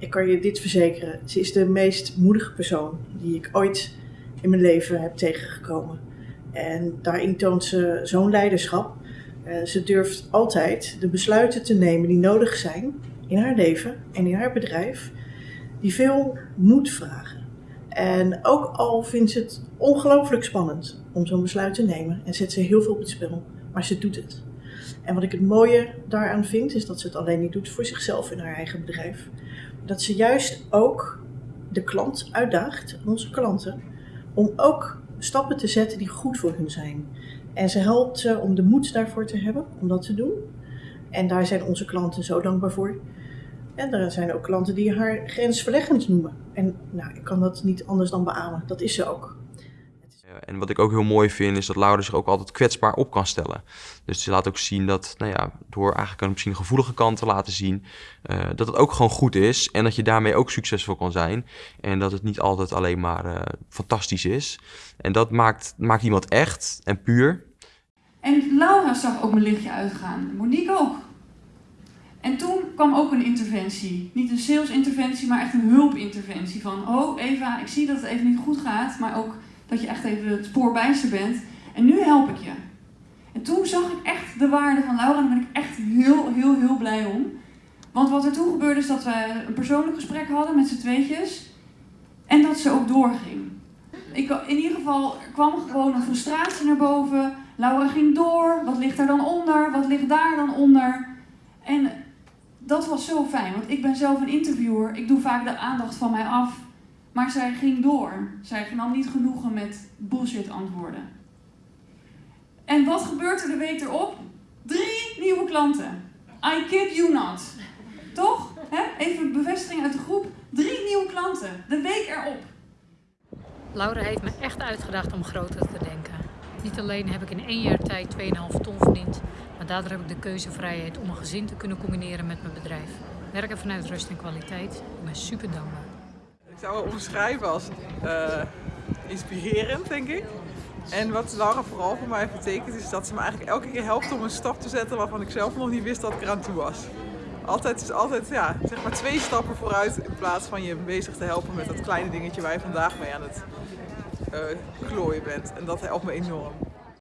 ik kan je dit verzekeren. Ze is de meest moedige persoon die ik ooit in mijn leven heb tegengekomen. En daarin toont ze zo'n leiderschap. Uh, ze durft altijd de besluiten te nemen die nodig zijn in haar leven en in haar bedrijf, die veel moed vragen. En ook al vindt ze het ongelooflijk spannend om zo'n besluit te nemen en zet ze heel veel op het spel, maar ze doet het. En wat ik het mooie daaraan vind, is dat ze het alleen niet doet voor zichzelf in haar eigen bedrijf. Dat ze juist ook de klant uitdaagt, onze klanten, om ook stappen te zetten die goed voor hun zijn. En ze helpt ze om de moed daarvoor te hebben, om dat te doen. En daar zijn onze klanten zo dankbaar voor. En er zijn ook klanten die haar grensverleggend noemen. En nou, ik kan dat niet anders dan beamen. Dat is ze ook. En wat ik ook heel mooi vind, is dat Laura zich ook altijd kwetsbaar op kan stellen. Dus ze laat ook zien dat, nou ja, door eigenlijk een misschien gevoelige kant te laten zien, uh, dat het ook gewoon goed is. En dat je daarmee ook succesvol kan zijn. En dat het niet altijd alleen maar uh, fantastisch is. En dat maakt, maakt iemand echt en puur. En Laura zag ook mijn lichtje uitgaan. Monique ook. En toen kwam ook een interventie. Niet een sales-interventie, maar echt een hulpinterventie. Van, oh Eva, ik zie dat het even niet goed gaat, maar ook dat je echt even het spoor bent. En nu help ik je. En toen zag ik echt de waarde van Laura en daar ben ik echt heel, heel, heel blij om. Want wat er toen gebeurde is dat we een persoonlijk gesprek hadden met z'n tweetjes. En dat ze ook doorging. Ik, in ieder geval kwam gewoon een frustratie naar boven. Laura ging door. Wat ligt er dan onder? Wat ligt daar dan onder? En dat was zo fijn, want ik ben zelf een interviewer. Ik doe vaak de aandacht van mij af. Maar zij ging door. Zij nam niet genoegen met bullshit antwoorden. En wat gebeurt er de week erop? Drie nieuwe klanten. I kid you not. Toch? Even bevestiging uit de groep. Drie nieuwe klanten. De week erop. Laura heeft me echt uitgedacht om groter te denken. Niet alleen heb ik in één jaar tijd 2,5 ton verdiend, maar daardoor heb ik de keuzevrijheid om een gezin te kunnen combineren met mijn bedrijf. Werken vanuit rust en kwaliteit. Ik ben super dankbaar. Zou het omschrijven als uh, inspirerend, denk ik. En wat Laura vooral voor mij betekent, is dat ze me eigenlijk elke keer helpt om een stap te zetten waarvan ik zelf nog niet wist dat ik eraan toe was. Altijd is altijd ja, zeg maar twee stappen vooruit in plaats van je bezig te helpen met dat kleine dingetje waar je vandaag mee aan het uh, klooien bent. En dat helpt me enorm.